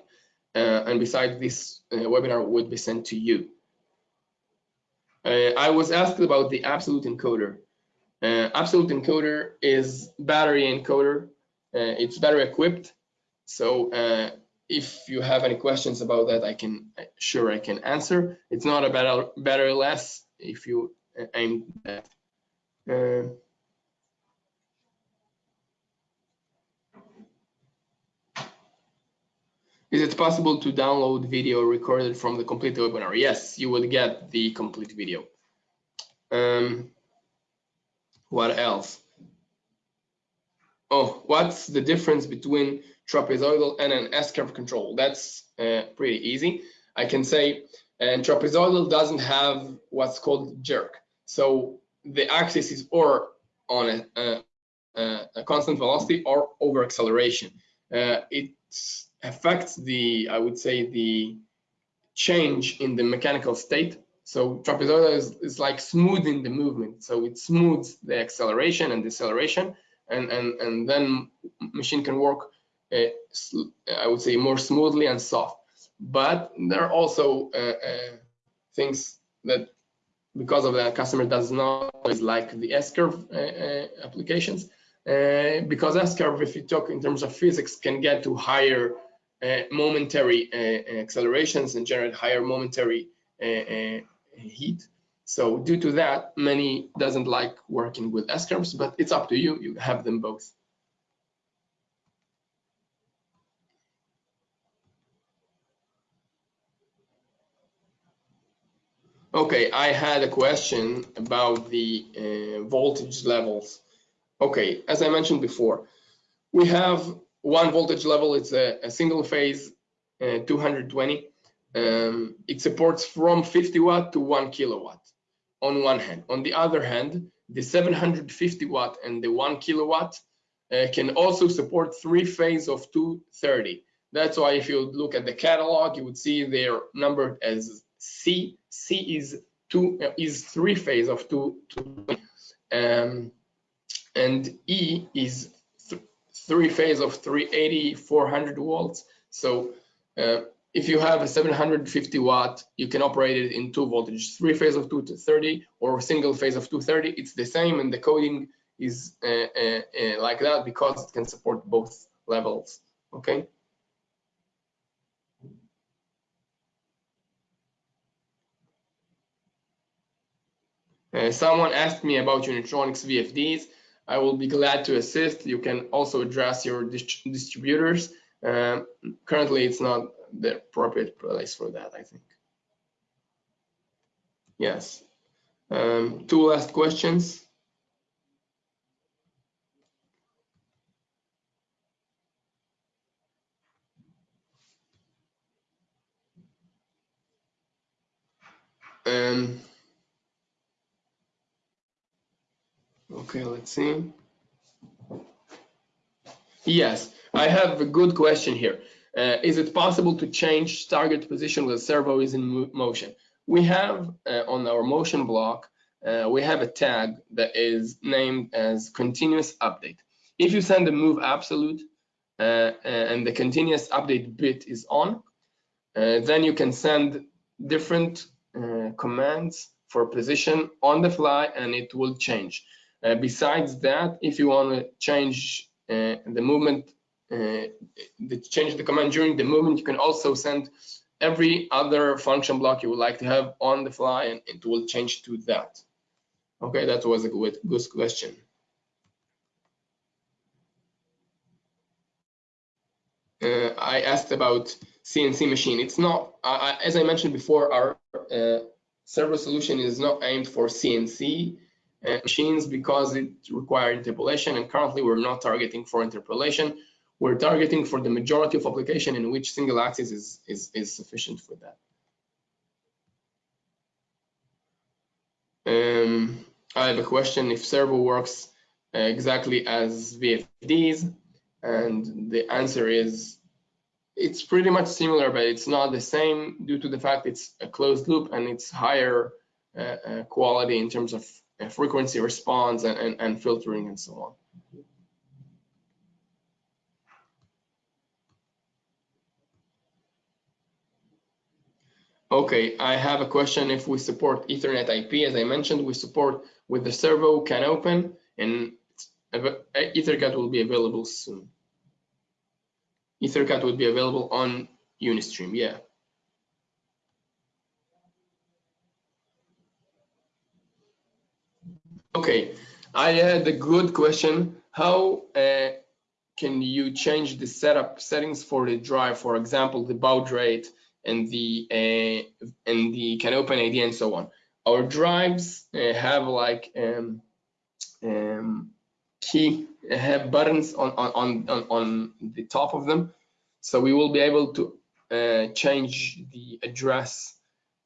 Uh, and besides, this uh, webinar would be sent to you. Uh, I was asked about the Absolute Encoder. Uh, Absolute Encoder is battery encoder. Uh, it's battery equipped. So uh, if you have any questions about that, I can sure I can answer. It's not a better better or less if you aim that. Uh, is it possible to download video recorded from the complete webinar? Yes, you will get the complete video. Um, what else? Oh, what's the difference between trapezoidal and an S-curve control. That's uh, pretty easy. I can say and trapezoidal doesn't have what's called jerk. So the axis is or on a, a, a constant velocity or over acceleration. Uh, it affects the, I would say, the change in the mechanical state. So trapezoidal is, is like smoothing the movement. So it smooths the acceleration and deceleration, and, and, and then machine can work uh, I would say more smoothly and soft. But there are also uh, uh, things that because of that customer does not always like the S-curve uh, uh, applications. Uh, because S-curve, if you talk in terms of physics, can get to higher momentary accelerations and generate higher momentary heat. So due to that, many doesn't like working with S-curves, but it's up to you. You have them both. Okay, I had a question about the uh, voltage levels. Okay, as I mentioned before, we have one voltage level, it's a, a single phase uh, 220. Um, it supports from 50 watt to one kilowatt on one hand. On the other hand, the 750 watt and the one kilowatt uh, can also support three phase of 230. That's why if you look at the catalog, you would see they're numbered as C. C is two is three phase of two, two um, and E is th three phase of 380 400 volts. So uh, if you have a 750 watt, you can operate it in two voltages, three phase of 230 or single phase of 230. It's the same and the coding is uh, uh, uh, like that because it can support both levels, okay? Uh, someone asked me about Unitronics VFDs. I will be glad to assist. You can also address your dist distributors. Um, currently, it's not the appropriate place for that, I think. Yes. Um, two last questions. Um, okay, let's see. Yes, I have a good question here. Uh, is it possible to change target position when servo is in motion? We have uh, on our motion block, uh, we have a tag that is named as continuous update. If you send a move absolute uh, uh, and the continuous update bit is on, uh, then you can send different commands for position on the fly and it will change. besides that, if you want to change the movement uh, change the command during the movement, you can also send every other function block you would like to have on the fly and it will change to that. Okay, that was a good, good question. Uh, I asked about CNC machine. It's not, uh, as I mentioned before, our uh, servo solution is not aimed for CNC uh, machines because it requires interpolation and currently we're not targeting for interpolation we're targeting for the majority of application in which single axis is, is, is sufficient for that. Um, I have a question if servo works uh, exactly as VFDs, and the answer is it's pretty much similar, but it's not the same due to the fact it's a closed loop and it's higher uh, uh, quality in terms of uh, frequency response and, and, and filtering and so on. Okay, I have a question if we support Ethernet IP. As I mentioned, we support with the servo CANopen and EtherCAT will be available soon. EtherCAT will be available on Unistream, yeah. Okay, I had a good question. How uh, can you change the setup settings for the drive? For example, the baud rate, and the uh, and the CANopen ID and so on. Our drives uh, have like um, um, key have buttons on, on on on the top of them, so we will be able to uh, change the address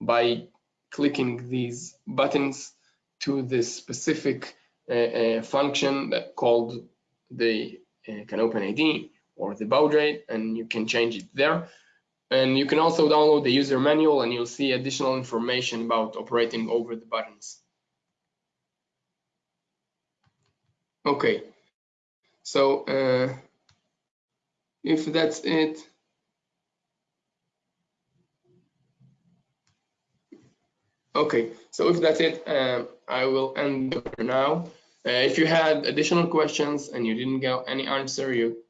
by clicking these buttons to this specific uh, uh, function that called the uh, CANopen ID or the baud rate, and you can change it there. And you can also download the user manual and you'll see additional information about operating over the buttons. Okay, so uh, if that's it, okay, so if that's it, uh, I will end now. Uh, if you had additional questions and you didn't get any answer, you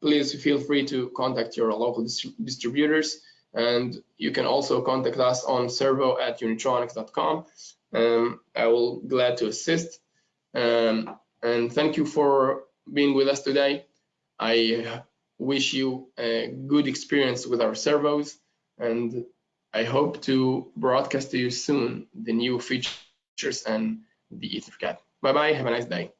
please feel free to contact your local distributors and you can also contact us on servo at unitronics.com. Um, I will glad to assist. Um, and thank you for being with us today. I wish you a good experience with our servos and I hope to broadcast to you soon the new features and the EtherCAT. Bye bye, have a nice day.